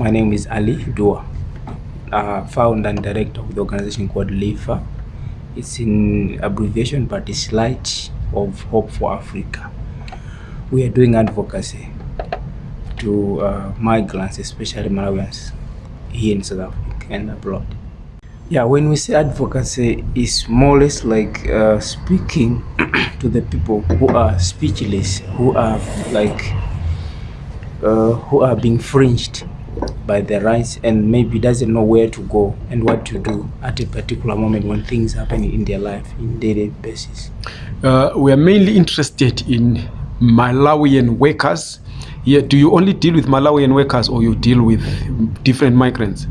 My name is Ali Dua, uh, founder and director of the organization called LIFA. It's in abbreviation, but it's Light of Hope for Africa. We are doing advocacy to uh, migrants, especially Malawians, here in South Africa and abroad. Yeah, when we say advocacy, it's more or less like uh, speaking to the people who are speechless, who are like, uh, who are being fringed by the rights and maybe doesn't know where to go and what to do at a particular moment when things happen in their life in daily basis. Uh, we are mainly interested in Malawian workers. Yeah, do you only deal with Malawian workers or you deal with different migrants?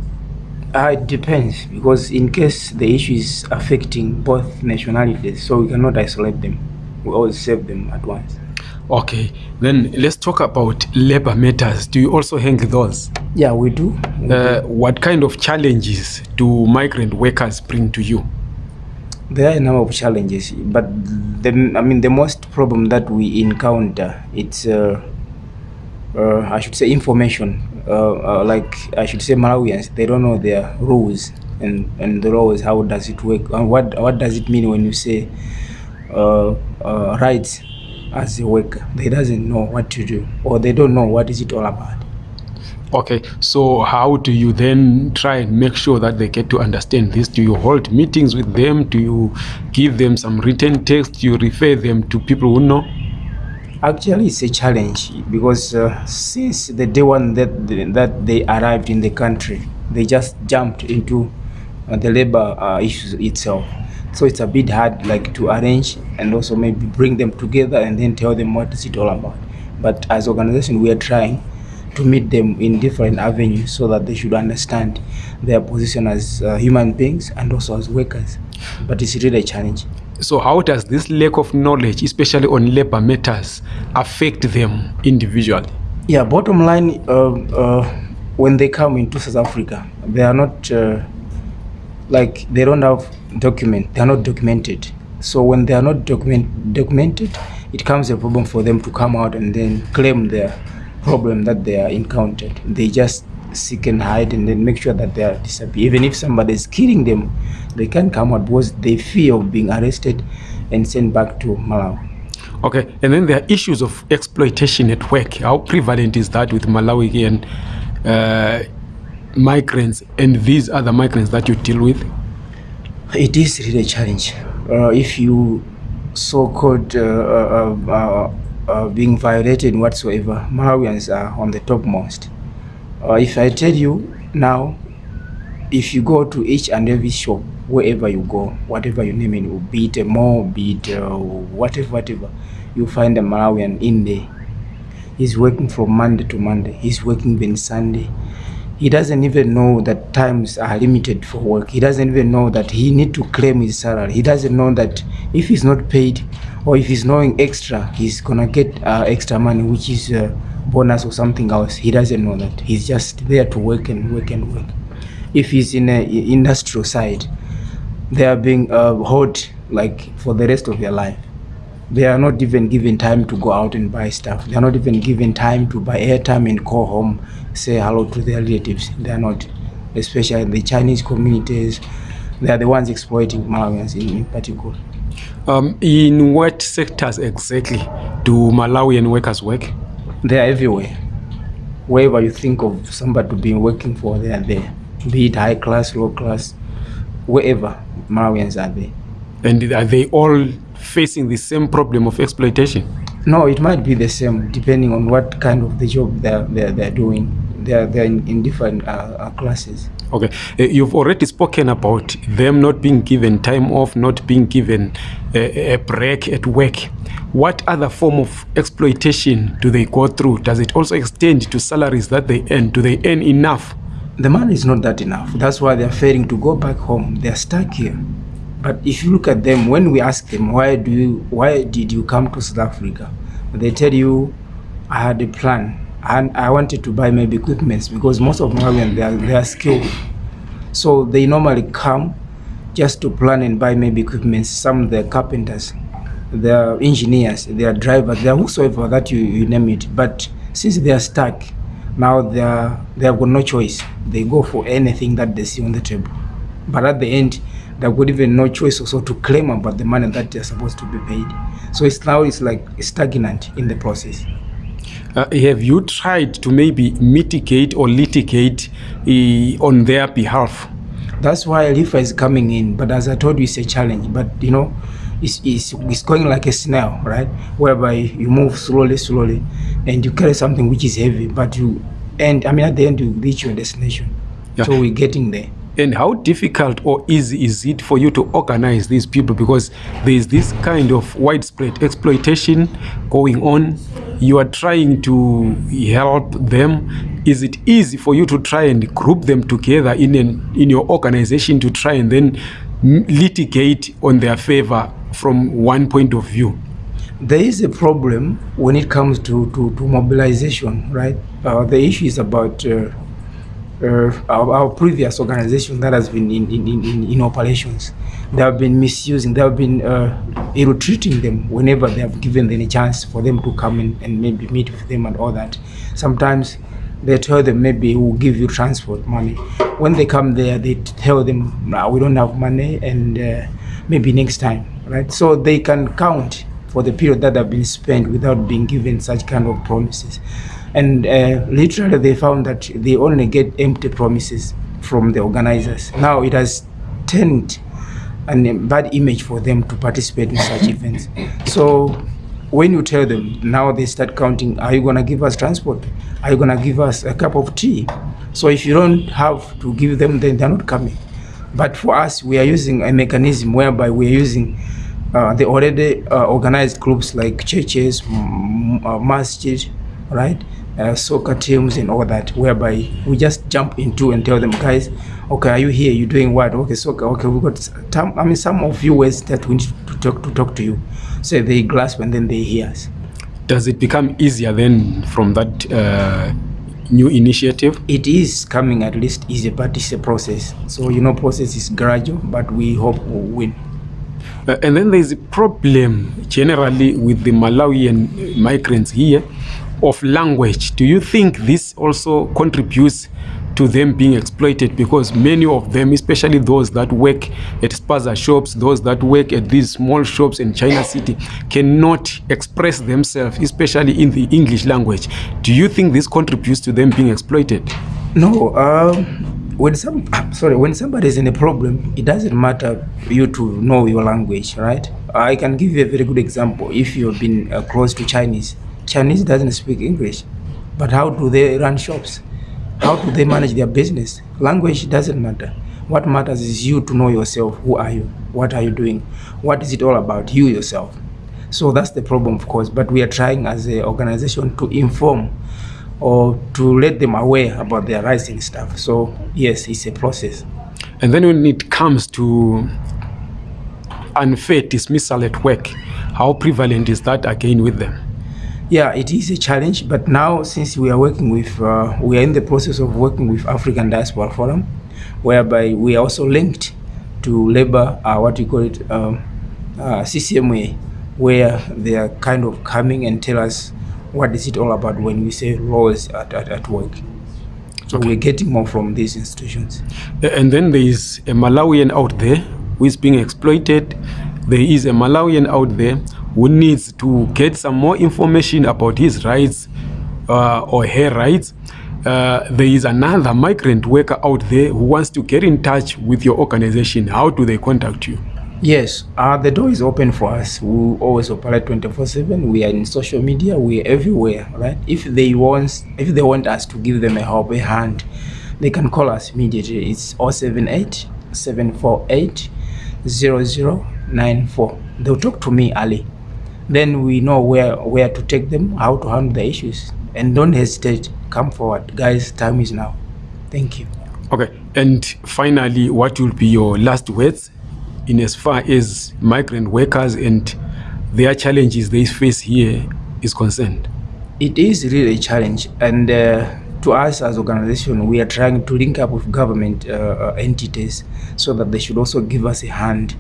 Uh, it depends because in case the issue is affecting both nationalities, so we cannot isolate them. We always save them at once. Okay, then let's talk about labor matters. Do you also handle those? Yeah, we do. We Uh, do. what kind of challenges do migrant workers bring to you? There are a number of challenges, but the I mean the most problem that we encounter it's uh, uh, I should say information. Uh, uh, like I should say Malawians, they don't know their rules and and the laws. How does it work? And what what does it mean when you say uh, uh, rights as a worker? They doesn't know what to do, or they don't know what is it all about. Okay, so how do you then try and make sure that they get to understand this? Do you hold meetings with them? Do you give them some written text? Do you refer them to people who know? Actually, it's a challenge because uh, since the day one that that they arrived in the country, they just jumped into uh, the labor uh, issues itself. So it's a bit hard, like to arrange and also maybe bring them together and then tell them what is it all about. But as organization, we are trying to meet them in different avenues so that they should understand their position as uh, human beings and also as workers. But it's really a challenge. So, how does this lack of knowledge, especially on labor matters, affect them individually? Yeah, bottom line, uh, uh, when they come into South Africa, they are not uh, like they don't have document. They are not documented. So when they are not document documented, it comes a problem for them to come out and then claim their problem that they are encountered. They just seek and hide and then make sure that they are disappear. Even if somebody is killing them, they can't come out because they fear of being arrested and sent back to Malawi. Okay, and then there are issues of exploitation at work. How prevalent is that with Malawian uh, migrants and these other migrants that you deal with? It is really a challenge. Uh, if you so-called uh, uh, uh, uh, being violated whatsoever, Malawians are on the topmost. Uh, if I tell you now, if you go to each and every shop, wherever you go, whatever you name it, be it a mall, be it uh, whatever, whatever, you find a Malawian in there. He's working from Monday to Monday. He's working even Sunday. He doesn't even know that times are limited for work. He doesn't even know that he need to claim his salary. He doesn't know that if he's not paid or if he's knowing extra, he's gonna get uh, extra money, which is uh, bonus or something else. He doesn't know that. He's just there to work and work and work. If he's in a industrial side, they are being uh, like for the rest of their life. They are not even given time to go out and buy stuff. They are not even given time to buy airtime and call home, say hello to their relatives. They are not, especially the Chinese communities. They are the ones exploiting Malawians in, in particular. Um, in what sectors exactly do Malawian workers work? They are everywhere. Wherever you think of somebody to be working for, they are there. Be it high class, low class, wherever Malawians are there. And are they all facing the same problem of exploitation? No, it might be the same depending on what kind of the job they're, they're, they're doing. They're, they're in, in different uh, uh, classes. Okay, Uh, you've already spoken about them not being given time off, not being given a, a break at work. What other form of exploitation do they go through? Does it also extend to salaries that they earn? Do they earn enough? The money is not that enough. That's why they're failing to go back home. They're stuck here. But if you look at them, when we ask them, why do you, why did you come to South Africa? They tell you, I had a plan and I wanted to buy maybe equipments because most of Malawians they are, they are skilled. So they normally come just to plan and buy maybe equipments. Some they're carpenters, they're engineers, they're drivers, they're whosoever that you, you name it. But since they are stuck, Now they are, they have got no choice. They go for anything that they see on the table. But at the end, they've got even no choice also to claim about the money that they're supposed to be paid. So it's now it's like stagnant in the process. Uh, have you tried to maybe mitigate or litigate uh, on their behalf? That's why LIFA is coming in. But as I told you, it's a challenge. But you know, it's, it's, it's going like a snail, right? Whereby you move slowly, slowly, and you carry something which is heavy, but you and I mean at the end you reach your destination. Yeah. So we're getting there. And how difficult or easy is it for you to organize these people because there is this kind of widespread exploitation going on? You are trying to help them. Is it easy for you to try and group them together in an, in your organization to try and then litigate on their favor from one point of view? There is a problem when it comes to, to, to mobilization, right? Uh, the issue is about uh, uh, our, our previous organization that has been in, in, in, in operations. They have been misusing, they have been uh, ill-treating them whenever they have given them a chance for them to come in and maybe meet with them and all that. Sometimes they tell them maybe we'll give you transport money. When they come there, they tell them, we don't have money and uh, maybe next time, right? So they can count for the period that have been spent without being given such kind of promises. And uh, literally, they found that they only get empty promises from the organizers. Now it has turned a bad image for them to participate in such events. So when you tell them, now they start counting, are you going to give us transport? Are you going to give us a cup of tea? So if you don't have to give them, then they're not coming. But for us, we are using a mechanism whereby we are using uh, the already uh, organized groups like churches, uh, masjid, right? Uh, soccer teams and all that, whereby we just jump into and tell them, guys, okay, are you here? You doing what? Okay, soccer. Okay, we got. Some, I mean, some of you ways that we need to talk to talk to you. So they grasp and then they hear us. Does it become easier then from that uh, new initiative? It is coming at least easy, but it's a process. So you know, process is gradual, but we hope we'll win. Uh, and then there's a problem generally with the Malawian migrants here of language. Do you think this also contributes to them being exploited? Because many of them, especially those that work at spaza shops, those that work at these small shops in China City, cannot express themselves, especially in the English language. Do you think this contributes to them being exploited? No, um, when some sorry, when somebody is in a problem, it doesn't matter you to know your language, right? I can give you a very good example. If you've been uh, close to Chinese, Chinese doesn't speak English, but how do they run shops? How do they manage their business? Language doesn't matter. What matters is you to know yourself. Who are you? What are you doing? What is it all about? You yourself. So that's the problem, of course. But we are trying as an organization to inform or to let them aware about their and stuff. So yes, it's a process. And then when it comes to unfair dismissal at work, how prevalent is that again with them? Yeah, it is a challenge. But now, since we are working with, uh, we are in the process of working with African Diaspora Forum, whereby we are also linked to labor, uh, what you call it, um, uh, CCMA, where they are kind of coming and tell us what is it all about when we say laws at, at, at work. So Okay. we're getting more from these institutions. And then there is a Malawian out there who is being exploited. There is a Malawian out there who needs to get some more information about his rights uh, or her rights. Uh, there is another migrant worker out there who wants to get in touch with your organization. How do they contact you? Yes, uh, the door is open for us. We always operate 24/7. We are in social media. We are everywhere, right? If they want, if they want us to give them a help, a hand, they can call us immediately. It's 078 748 0094. They'll talk to me, Ali. Then we know where where to take them, how to handle the issues, and don't hesitate. Come forward, guys. Time is now. Thank you. Okay. And finally, what will be your last words in as far as migrant workers and their challenges they face here is concerned? it is really a challenge and uh, to us as organization, we are trying to link up with government uh, uh, entities so that they should also give us a hand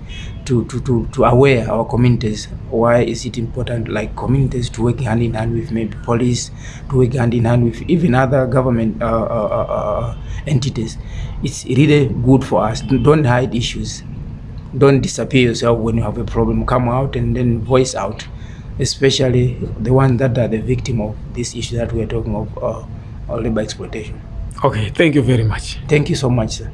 to, to, to, to aware our communities. Why is it important, like communities to work hand in hand with maybe police, to work hand in hand with even other government uh, uh, uh, uh, entities. It's really good for us. Don't hide issues. Don't disappear yourself when you have a problem. Come out and then voice out, especially the ones that are the victim of this issue that we are talking of. Or labor exploitation. Okay, thank you very much. Thank you so much, sir.